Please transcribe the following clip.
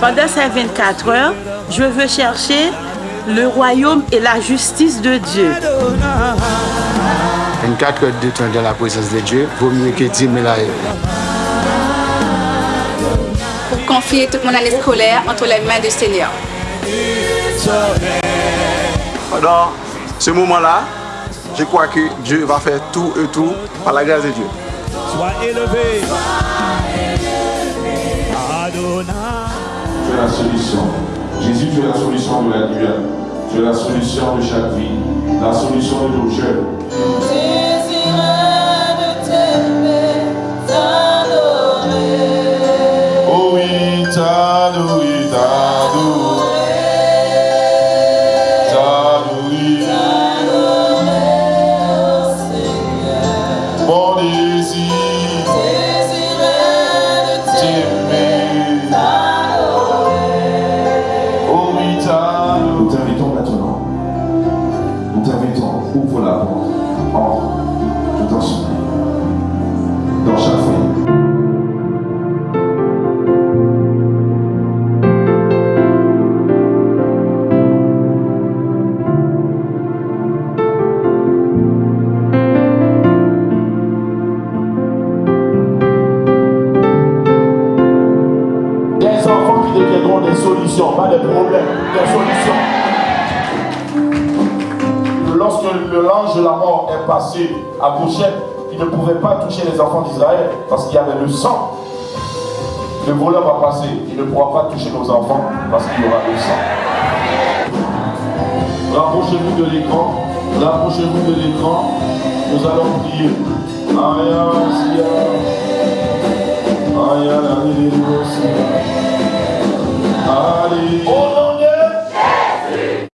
Pendant ces 24 heures, je veux chercher le royaume et la justice de Dieu. 24 heures de temps dans la présence de Dieu, vaut mieux que 10 000 ailleurs. Pour confier toute mon année scolaire entre les mains du Seigneur. Pendant ce moment-là, je crois que Dieu va faire tout et tout par la grâce de Dieu. Sois élevé. Tu es la solution. Jésus, tu es la solution de la lumière. Tu es la solution de chaque vie. La solution de nos jeunes. Oh oui, t'adorer. Ouvre la porte. Entre tout en sommeil. Dans chaque deviendront des solutions, pas des problèmes, des solutions. Le l'ange de la mort est passé à Goshen, il ne pouvait pas toucher les enfants d'Israël parce qu'il y avait le sang. Le voleur va passer, il ne pourra pas toucher nos enfants parce qu'il y aura le sang. Rapprochez-vous de l'écran, rapprochez-vous de l'écran, nous allons prier. Aya,